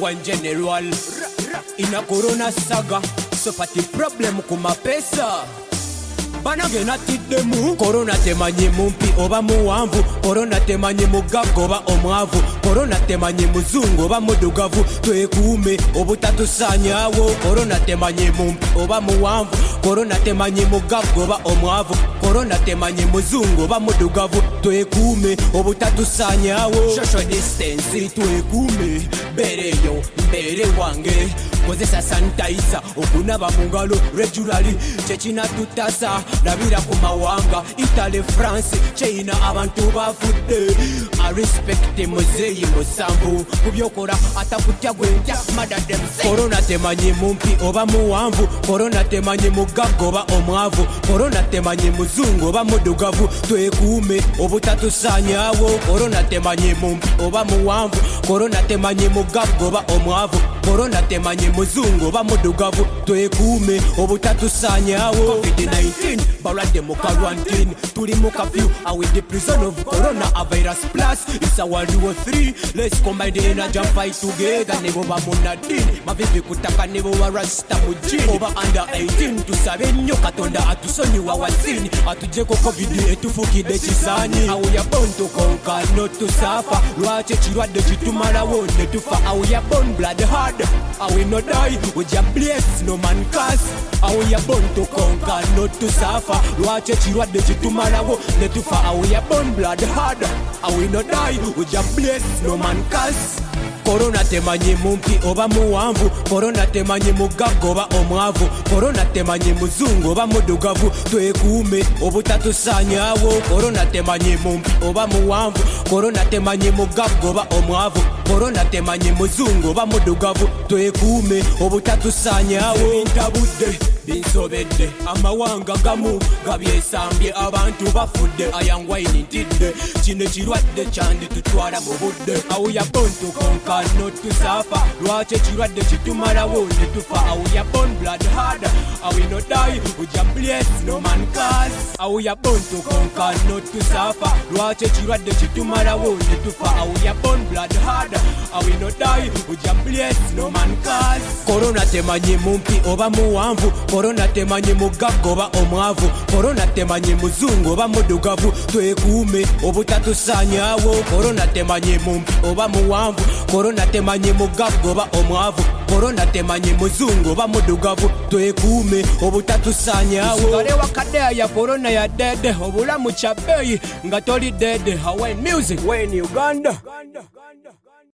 un general la corona saga sopati problem pesa. banange nattiddemu korona temanyi mumpi oba muwanvu korona temanyi mugagga oba omwavu korona temanyi muzungu oba muddugavu twekuume obutatusaanyawo korona temanyi mumpi oba muwanvu korona temanyi mugagga oba omwavu korona temanyi muzungu oba muddugavu twekuume obutatusaanyawo social distance twekuume beereyo mbeere wange kozesa sanitaisa okunaba mu ngalo regulali kyekinatutasa labira ku mawanga italy france kyeyina abantu bafudde arespekte muzeeyi musanvu ku byokola atakutya gwentya madade korona temanyi mumpi oba muwanvu korona temanyi mugaga oba omwavu korona temanyi muzungu oba muddugavu twekuume obutatusanyawo korona temanyi mumpi oba muwanvu korona temanyi mugaga oba omwavu korona temanyi muzungu oba muddugavu twekuume obutatusaanyawo covid-19 abalwadde mu karantin tuli mu kafew awid prison of corona avirus plus isawaliwo 3 les combineena jampai tugeeda nebo ba munadin mavivi kutaka nebo warasta mu gin oba anda 18 tusabe nnyo katonda atusonyiwa wasini atujeko covid etufukidde kisaani awo yabonto konka notusaafa lwaki ekirwadde kitumalawo ne tufa awo ya bon blood hard awe nodai weja bles no mancas awo ya bonto konka notusaafa lwaki ekirwadde kitumalawo ne tufa awoya bon blood hard awino dai oja bles nomancas korona temanyi mumpi oba muwanvu korona temanyi mugaga oba omwavu korona temanyi muzungu oba muddugavu twekuume obutatusanyawo korona temanyi mumpi oba muwanvu korona temanyi mugaga oba omwavu korona temanyi muzungu oba muddugavu twekuume obutatusanyawo ntabudde binsobedde amawanga gamu gabyesambye abantu bafudde ayanwaini ntidde kino kirwadde kyanditutwala mu budde awuya bonto konka notusafa lwaki ekirwadde kitumalawo netufa awuya bonblad hada awino kuja bless no man cause awu ya born to conquer not to suffer lwache chirwadde chitumalawo ne tufa awu ya born blood hard awu no die kuja bless no man cause corona temanye mumpi oba muwanvu corona temanye mugago oba omwavu corona temanye muzungu oba mudugavu twekuume obutatusanyawo corona temanye mumpi oba muwanvu corona temanye mugago oba omwavu corona temanye muzungu oba mudugavu twekuume obutatusanyawo kusaanyaawo sigale wakadde aya korona ya dede obulamu kyabbeeyi nga toli dede hawai music wen uganda, uganda, uganda.